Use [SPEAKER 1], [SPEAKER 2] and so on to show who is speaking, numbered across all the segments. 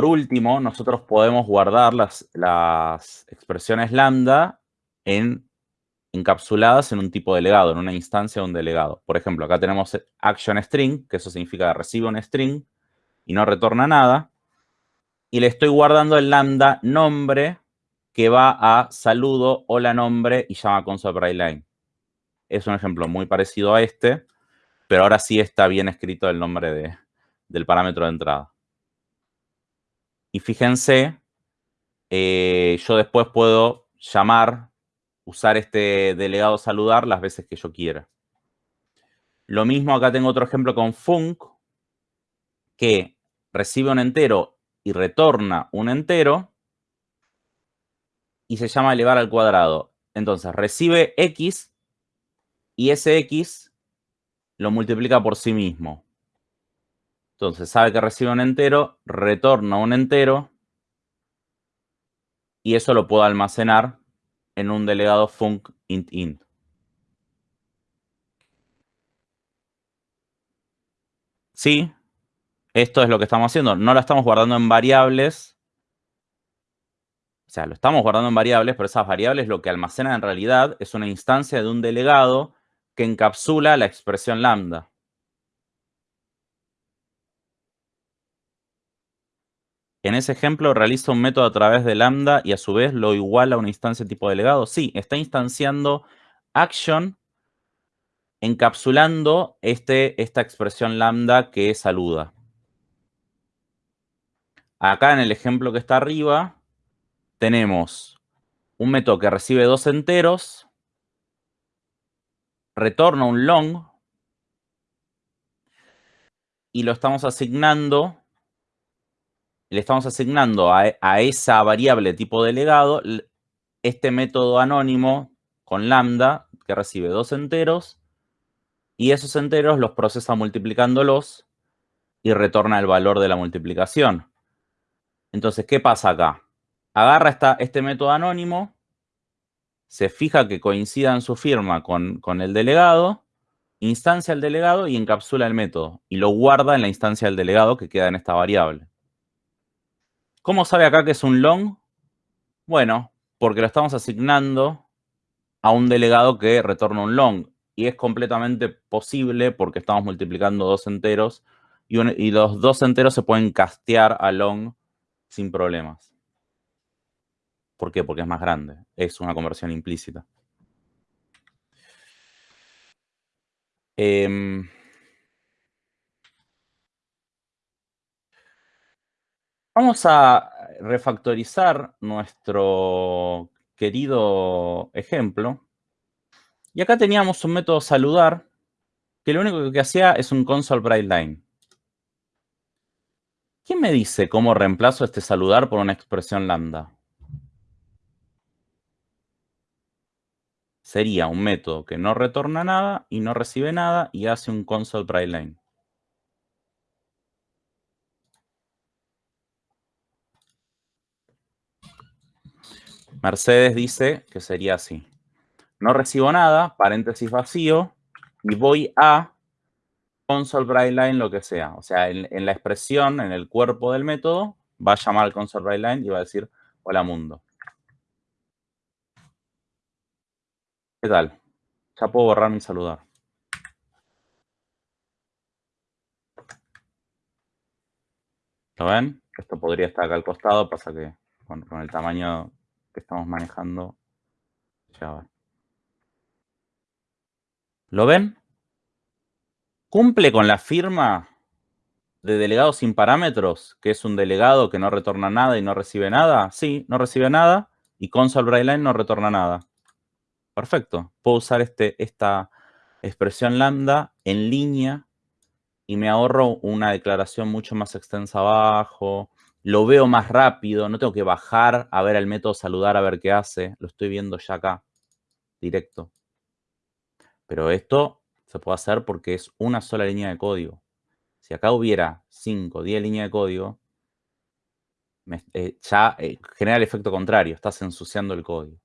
[SPEAKER 1] por último, nosotros podemos guardar las, expresiones lambda en, encapsuladas en un tipo de legado, en una instancia de un delegado. Por ejemplo, acá tenemos action string, que eso significa recibe un string y no retorna nada. Y le estoy guardando el lambda nombre que va a saludo, hola nombre y llama console line. Es un ejemplo muy parecido a este, pero ahora sí está bien escrito el nombre de, del parámetro de entrada. Y fíjense, eh, yo después puedo llamar, usar este delegado saludar las veces que yo quiera. Lo mismo acá tengo otro ejemplo con func, que recibe un entero y retorna un entero, y se llama elevar al cuadrado. Entonces, recibe x y ese x lo multiplica por sí mismo. Entonces, sabe que recibe un entero, retorna un entero, y eso lo puedo almacenar en un delegado func int int. Sí, esto es lo que estamos haciendo. No lo estamos guardando en variables. O sea, lo estamos guardando en variables, pero esas variables lo que almacena en realidad es una instancia de un delegado que encapsula la expresión lambda. En ese ejemplo, realiza un método a través de lambda y a su vez lo iguala a una instancia tipo delegado. Sí, está instanciando action encapsulando este, esta expresión lambda que saluda. Acá en el ejemplo que está arriba, tenemos un método que recibe dos enteros, retorna un long, y lo estamos asignando, le estamos asignando a, a esa variable tipo delegado este método anónimo con lambda que recibe dos enteros y esos enteros los procesa multiplicándolos y retorna el valor de la multiplicación. Entonces, ¿qué pasa acá? Agarra esta, este método anónimo, se fija que coincida en su firma con, con el delegado, instancia el delegado y encapsula el método. Y lo guarda en la instancia del delegado que queda en esta variable. ¿Cómo sabe acá que es un long? Bueno, porque lo estamos asignando a un delegado que retorna un long. Y es completamente posible porque estamos multiplicando dos enteros y, los dos enteros se pueden castear a long sin problemas. ¿Por qué? Porque es más grande. Es una conversión implícita. Em, vamos a refactorizar nuestro querido ejemplo. Y acá teníamos un método saludar que lo único que hacía es un console bright line. ¿Quién me dice cómo reemplazo este saludar por una expresión lambda? Sería un método que no retorna nada y no recibe nada y hace un console line. Mercedes dice que sería así. No recibo nada, paréntesis vacío, y voy a console lo que sea. O sea, en, la expresión, en el cuerpo del método, va a llamar al console y va a decir, hola mundo. ¿Qué tal? Ya puedo borrar mi saludar. ¿Lo ven? Esto podría estar acá al costado, pasa que con el tamaño que estamos manejando, ya va. ¿Lo ven? ¿Cumple con la firma de delegado sin parámetros, que es un delegado que no retorna nada y no recibe nada? Sí, no recibe nada y console line no retorna nada. Perfecto. Puedo usar este, esta expresión lambda en línea y me ahorro una declaración mucho más extensa abajo. Lo veo más rápido, no tengo que bajar a ver el método saludar a ver qué hace. Lo estoy viendo ya acá, directo. Pero esto se puede hacer porque es una sola línea de código. Si acá hubiera 5, 10 líneas de código, eh, ya eh, genera el efecto contrario, estás ensuciando el código.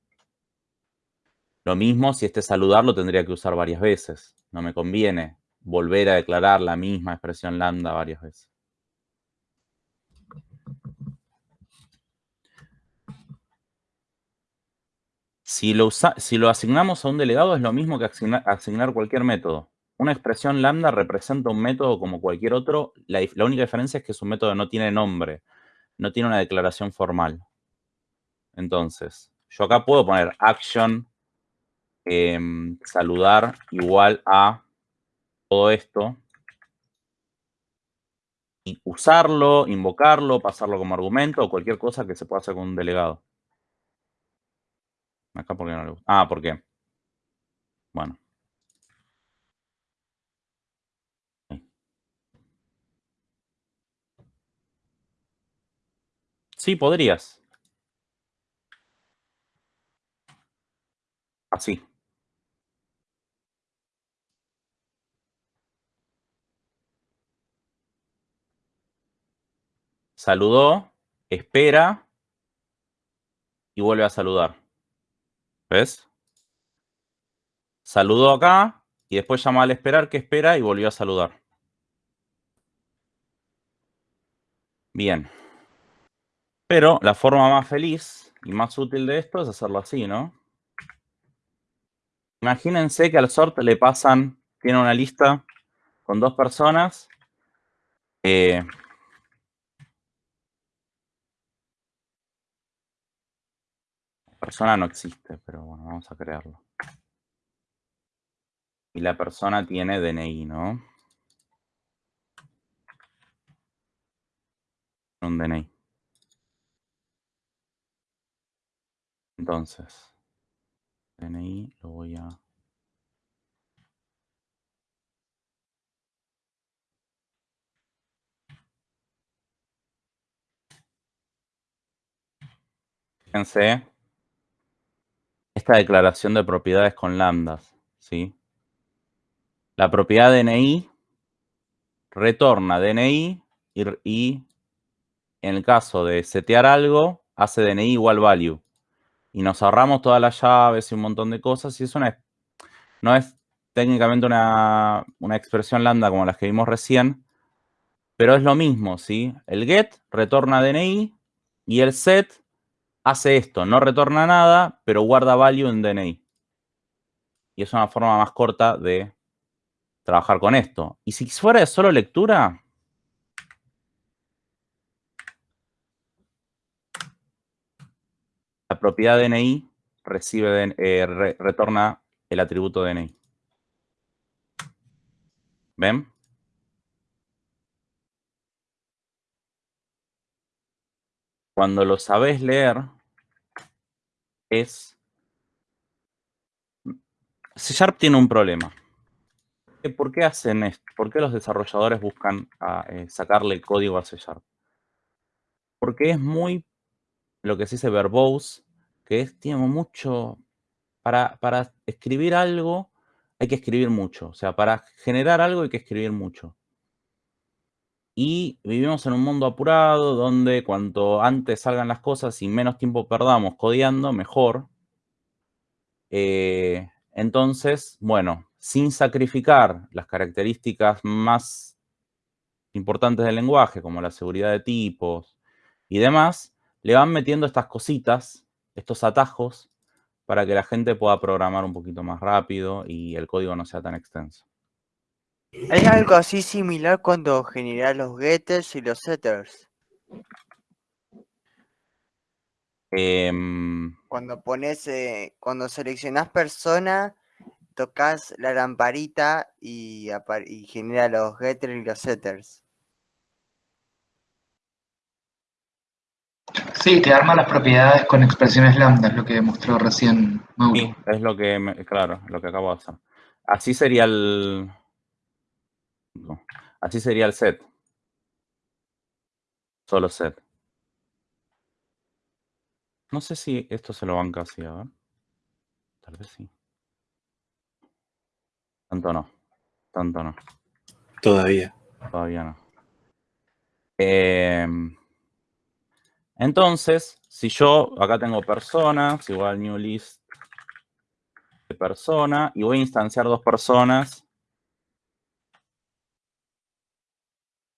[SPEAKER 1] Lo mismo si este saludar lo tendría que usar varias veces. No me conviene volver a declarar la misma expresión lambda varias veces. Si lo, si lo asignamos a un delegado es lo mismo que asignar, cualquier método. Una expresión lambda representa un método como cualquier otro. La, única diferencia es que su método no tiene nombre, no tiene una declaración formal. Entonces, yo acá puedo poner action em, saludar igual a todo esto y usarlo, invocarlo, pasarlo como argumento o cualquier cosa que se pueda hacer con un delegado. Acá porque no le gusta. Ah, ¿por qué? Bueno. Sí, podrías. Así. Saludó, espera y vuelve a saludar. ¿Ves? Saludó acá y después llama al esperar que espera y volvió a saludar. Bien. Pero la forma más feliz y más útil de esto es hacerlo así, ¿no? Imagínense que al sort le pasan, tiene una lista con dos personas. Eh, persona no existe, pero bueno, vamos a crearlo. Y la persona tiene DNI, ¿no? Un DNI. Entonces, DNI lo voy a... Fíjense esta declaración de propiedades con lambdas, ¿sí? La propiedad DNI retorna DNI y, en el caso de setear algo, hace DNI igual value. Y nos ahorramos todas las llaves y un montón de cosas. Y eso no es, no es técnicamente una, una expresión lambda como las que vimos recién, pero es lo mismo, ¿sí? El get retorna DNI y el set hace esto, no retorna nada, pero guarda value en DNI. Y es una forma más corta de trabajar con esto. Y si fuera de solo lectura, la propiedad DNI recibe, eh, retorna el atributo DNI. ¿Ven? Cuando lo sabes leer, es... C Sharp tiene un problema. ¿Por qué hacen esto? ¿Por qué los desarrolladores buscan ah, eh, sacarle código a C Sharp? Porque es muy, lo que se dice verbose, que es, tiene mucho, para, para escribir algo hay que escribir mucho. O sea, para generar algo hay que escribir mucho. Y vivimos en un mundo apurado donde cuanto antes salgan las cosas y menos tiempo perdamos codiando, mejor. Eh, entonces, bueno, sin sacrificar las características más importantes del lenguaje, como la seguridad de tipos y demás, le van metiendo estas cositas, estos atajos, para que la gente pueda programar un poquito más rápido y el código no sea tan extenso.
[SPEAKER 2] ¿Hay algo así similar cuando generas los getters y los setters?
[SPEAKER 1] Em,
[SPEAKER 2] cuando pones, eh, cuando seleccionas persona, tocas la lamparita y, y genera los getters y los setters.
[SPEAKER 3] Sí, te arma las propiedades con expresiones lambda, es lo que demostró recién Mauro.
[SPEAKER 1] Sí, es lo que, claro, lo que acabo de hacer. Así sería el, Así sería el set. Solo set. No sé si esto se lo banca así, a ver. Tal vez sí. Tanto no. Tanto no.
[SPEAKER 4] Todavía.
[SPEAKER 1] Todavía no. Em, entonces, si yo acá tengo personas, igual new list de persona, y voy a instanciar dos personas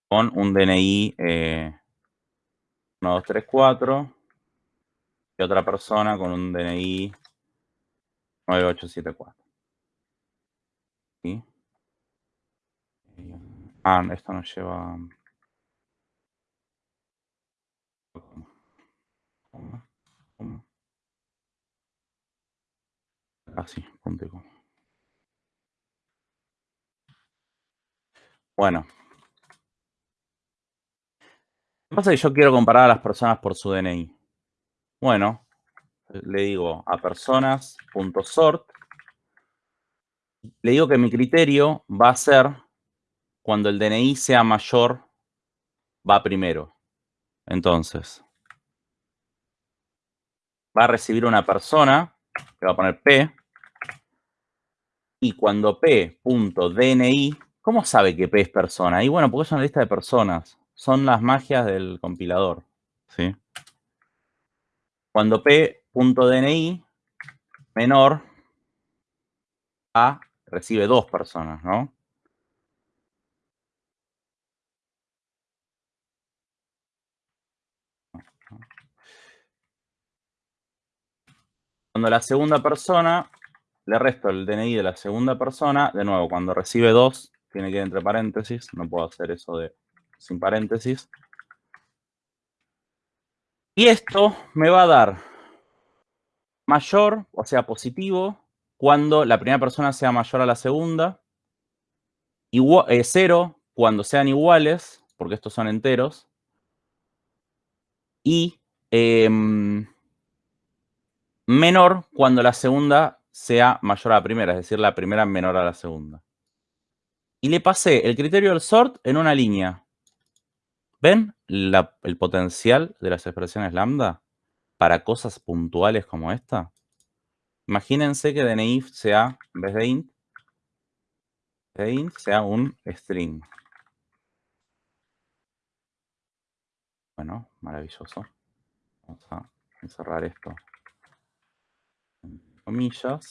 [SPEAKER 1] con un DNI 1234 y otra persona con un DNI 9874. ¿Sí? Ah, esto nos lleva... Así, punto y coma. Bueno. ¿Qué pasa que yo quiero comparar a las personas por su DNI? Bueno, le digo a personas.sort. Le digo que mi criterio va a ser cuando el DNI sea mayor, va primero. Entonces, va a recibir una persona, que va a poner P, y cuando P.DNI, ¿cómo sabe que P es persona? Y bueno, porque es una lista de personas. Son las magias del compilador. ¿sí? Cuando P.DNI menor a recibe dos personas, ¿no? Cuando la segunda persona, le resto el DNI de la segunda persona, de nuevo, cuando recibe dos, tiene que ir entre paréntesis, no puedo hacer eso de sin paréntesis. Y esto me va a dar mayor, o sea, positivo, cuando la primera persona sea mayor a la segunda. Igual, eh, cero cuando sean iguales, porque estos son enteros. Y em, menor cuando la segunda sea mayor a la primera, es decir, la primera menor a la segunda. Y le pasé el criterio del sort en una línea. ¿Ven el potencial de las expresiones lambda para cosas puntuales como esta? Imagínense que DNI sea, en vez de int, de int sea un string. Bueno, maravilloso. Vamos a encerrar esto comillas.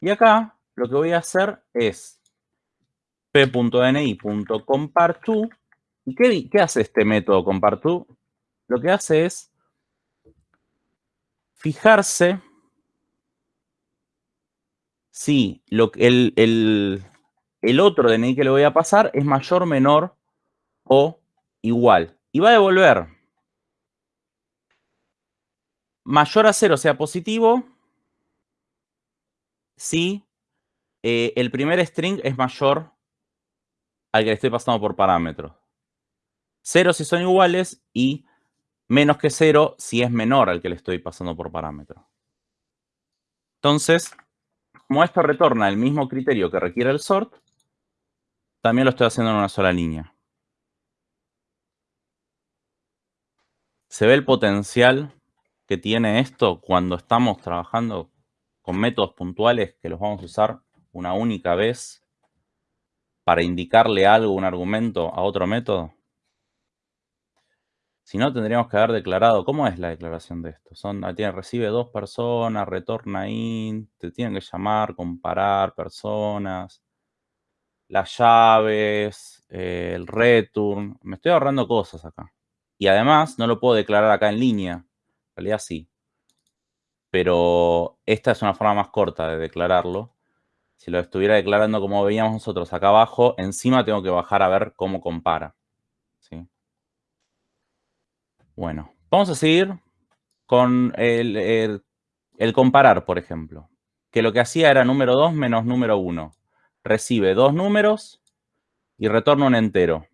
[SPEAKER 1] Y acá lo que voy a hacer es p.dni.comparTo. ¿Y qué, hace este método comparTo? Lo que hace es fijarse si lo, el, el, otro DNI que le voy a pasar es mayor, menor o igual. Y va a devolver mayor a cero sea positivo si eh, el primer string es mayor al que le estoy pasando por parámetros. Cero si son iguales y menos que cero si es menor al que le estoy pasando por parámetro. Entonces, como esto retorna el mismo criterio que requiere el sort, también lo estoy haciendo en una sola línea. Se ve el potencial que tiene esto cuando estamos trabajando con métodos puntuales que los vamos a usar una única vez para indicarle algo, un argumento a otro método? Si no, tendríamos que haber declarado, ¿cómo es la declaración de esto? Son, ah, tiene, recibe dos personas, retorna int, te tienen que llamar, comparar personas, las llaves, eh, el return. Me estoy ahorrando cosas acá. Y además, no lo puedo declarar acá en línea realidad sí. Pero esta es una forma más corta de declararlo. Si lo estuviera declarando como veíamos nosotros acá abajo, encima tengo que bajar a ver cómo compara. ¿sí? Bueno, vamos a seguir con el, el comparar, por ejemplo. Que lo que hacía era número 2 menos número 1. Recibe dos números y retorna un entero.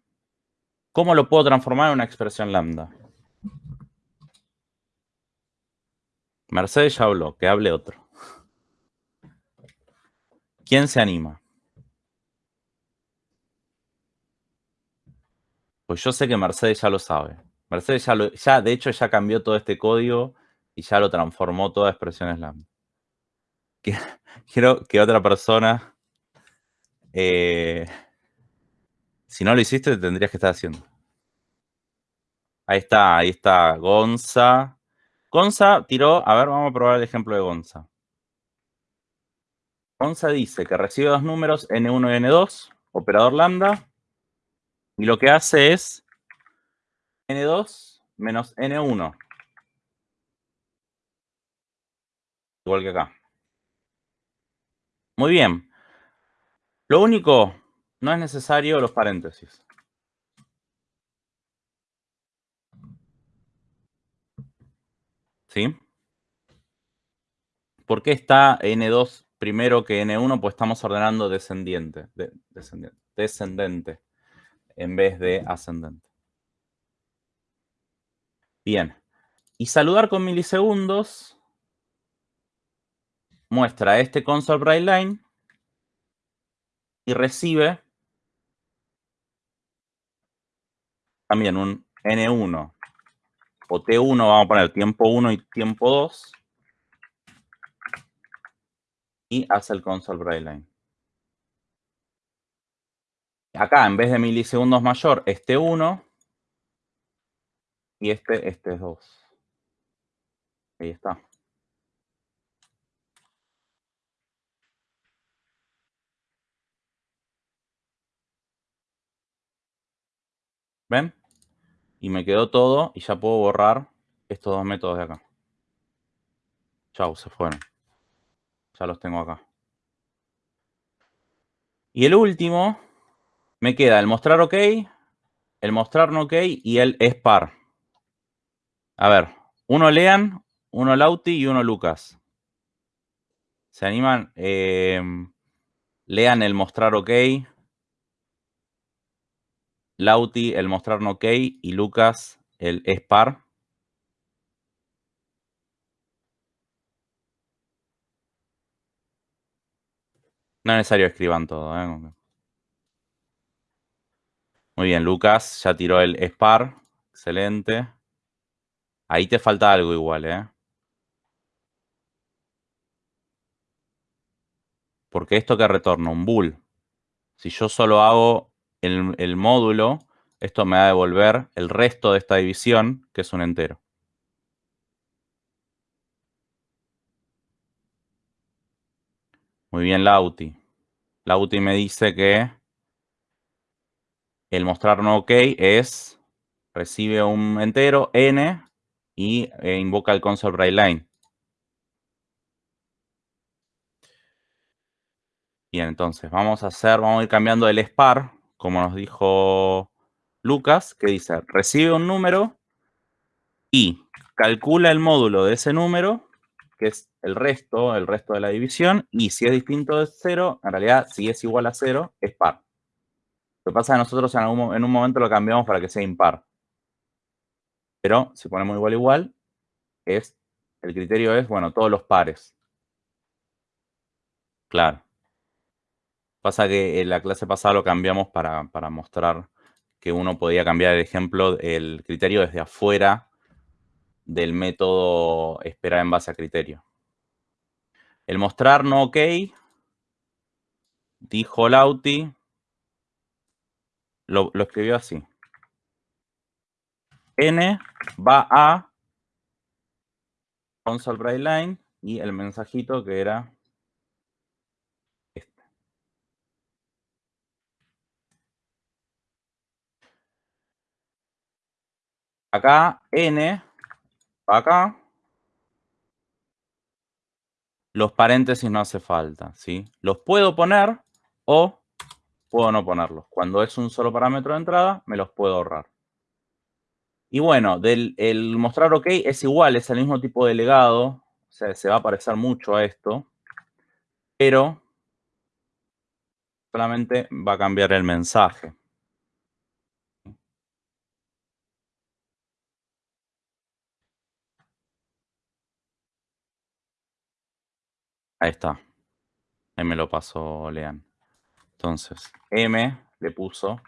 [SPEAKER 1] ¿Cómo lo puedo transformar en una expresión lambda? Mercedes ya habló, que hable otro. ¿Quién se anima? Pues yo sé que Mercedes ya lo sabe. Mercedes ya, lo, ya de hecho, ya cambió todo este código y ya lo transformó toda expresiones lambda. Quiero que otra persona, eh, si no lo hiciste, tendrías que estar haciendo. Ahí está, ahí está Gonza. Gonza tiró, a ver, vamos a probar el ejemplo de Gonza. Gonza dice que recibe dos números N1 y N2, operador lambda, y lo que hace es N2 menos N1. Igual que acá. Muy bien. Lo único, no es necesario los paréntesis. ¿Sí? ¿Por qué está N2 primero que N1? Pues estamos ordenando descendiente, descendiente, descendente en vez de ascendente. Bien. Y saludar con milisegundos muestra este console bright line y recibe también un N1 o T1, vamos a poner tiempo 1 y tiempo 2 y hace el console bright line. Acá, en vez de milisegundos mayor, este 1 y este, este es 2. Ahí está. ¿Ven? Y me quedó todo y ya puedo borrar estos dos métodos de acá. Chau, se fueron. Ya los tengo acá. Y el último, me queda el mostrar OK, el mostrar no OK y el es par. A ver, uno Lean, uno Lauti y uno Lucas. ¿Se animan? Em, lean el mostrar OK. Lauti el mostrar no OK y Lucas el es No es necesario escriban todo. ¿eh? Muy bien, Lucas ya tiró el SPAR. Excelente. Ahí te falta algo igual, ¿eh? Porque esto que retorna, un bool. Si yo solo hago el, el módulo, esto me va a devolver el resto de esta división, que es un entero. Muy bien, Lauti. Lauti me dice que el mostrar no OK es, recibe un entero, n, y eh, invoca el console bright line. Bien, entonces vamos a hacer, vamos a ir cambiando el SPAR, como nos dijo Lucas, que dice, recibe un número y calcula el módulo de ese número, que es el resto, el resto de la división, y si es distinto de cero, en realidad, si es igual a cero, es par. Lo que pasa es que nosotros en, un momento lo cambiamos para que sea impar. Pero si ponemos igual igual, es, el criterio es, bueno, todos los pares. Claro. Pasa que en la clase pasada lo cambiamos para, para mostrar que uno podía cambiar el ejemplo, el criterio desde afuera del método esperar en base a criterio. El mostrar no ok, dijo Lauti, lo, escribió así n va a console bright line y el mensajito que era este. Acá n acá. Los paréntesis no hace falta, ¿sí? Los puedo poner o puedo no ponerlos. Cuando es un solo parámetro de entrada, me los puedo ahorrar. Y bueno, del, el mostrar OK es igual, es el mismo tipo de legado, o sea, se va a parecer mucho a esto, pero solamente va a cambiar el mensaje. Ahí está. Ahí me lo pasó Lean. Entonces, M le puso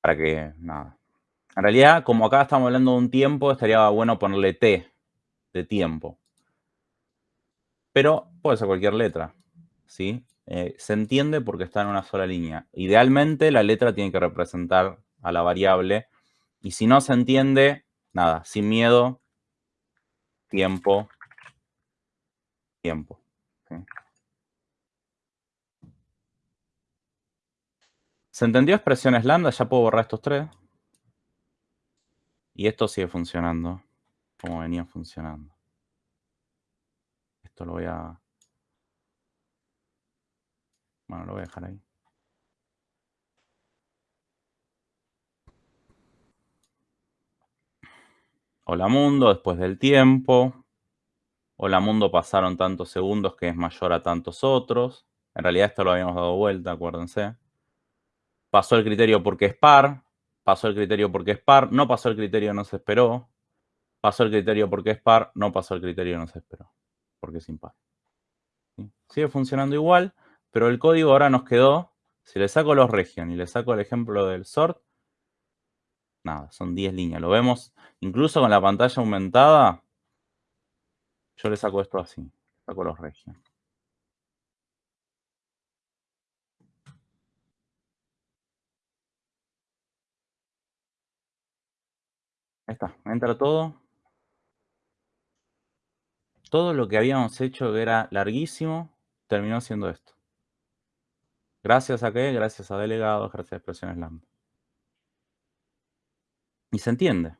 [SPEAKER 1] para que, nada. En realidad, como acá estamos hablando de un tiempo, estaría bueno ponerle T de tiempo. Pero puede ser cualquier letra, ¿sí? Eh, se entiende porque está en una sola línea. Idealmente, la letra tiene que representar a la variable. Y si no se entiende, nada, sin miedo, tiempo, tiempo. ¿Se entendió expresiones lambda? Ya puedo borrar estos tres. Y esto sigue funcionando. cómo venía funcionando. Esto lo voy a... Bueno, lo voy a dejar ahí. Hola mundo, después del tiempo. Hola mundo pasaron tantos segundos que es mayor a tantos otros. En realidad esto lo habíamos dado vuelta, acuérdense. Pasó el criterio porque es par. Pasó el criterio porque es par. No pasó el criterio, no se esperó. Pasó el criterio porque es par. No pasó el criterio, no se esperó. Porque es impar. Sigue funcionando igual, pero el código ahora nos quedó. Si le saco los region y le saco el ejemplo del sort, nada, son 10 líneas. Lo vemos incluso con la pantalla aumentada. Yo le saco esto así, saco los regions. Ahí está, entra todo. Todo lo que habíamos hecho que era larguísimo, terminó siendo esto. Gracias a qué? Gracias a delegados, gracias a expresiones lambda. Y se entiende.